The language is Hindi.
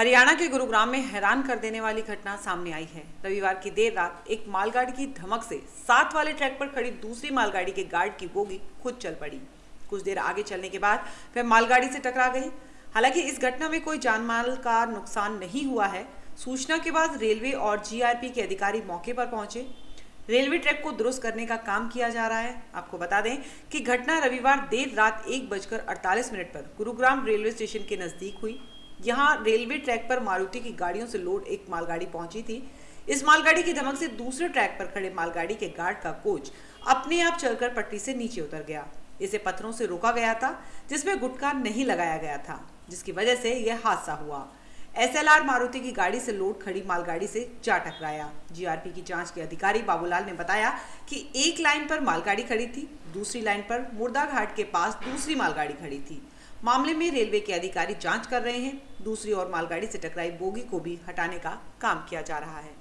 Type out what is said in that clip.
हरियाणा के गुरुग्राम में हैरान कर देने वाली घटना सामने आई है। रविवार की देर रात एक मालगाड़ी की धमक से साथ वाले ट्रैक पर खड़ी दूसरी मालगाड़ी के गार्ड की बोगी खुद चल पड़ी। कुछ देर आगे चलने के बाद वह मालगाड़ी से टकरा गई। हालाँकि इस घटना में कोई जानमाल का नुकसान नहीं हुआ है। सूचना के बाद रेलवे और जीआरपी के अधिकारी मौके पर पहुँचे। रेलवे ट्रैक को दुरुस्त करने का काम किया जा रहा है। आपको बता दें कि घटना रविवार देर रात एक बजकर अड़तालीस मिनट पर गुरुग्राम रेलवे स्टेशन के नज़दीक हुई। यहाँ रेलवे ट्रैक पर मारुति की गाड़ियों से लोड एक मालगाड़ी पहुँची थी। इस मालगाड़ी की धमक से दूसरे ट्रैक पर खड़े मालगाड़ी के गार्ड का कोच अपने आप चलकर पट्टी से नीचे उतर गया। इसे पत्थरों से रोका गया था, जिसमें गुटका नहीं लगाया गया था, जिसकी वजह से यह हादसा हुआ। एसएलआर मारुति की गाड़ी से लोड खड़ी मालगाड़ी से जा टकराया। जीआरपी की जाँच के अधिकारी बाबूलाल ने बताया कि एक लाइन पर मालगाड़ी खड़ी थी, दूसरी लाइन पर मुर्दा घाट के पास दूसरी मालगाड़ी खड़ी थी। मामले में रेलवे के अधिकारी जाँच कर रहे हैं। दूसरी ओर मालगाड़ी से टकराई बोगी को भी हटाने का काम किया जा रहा है।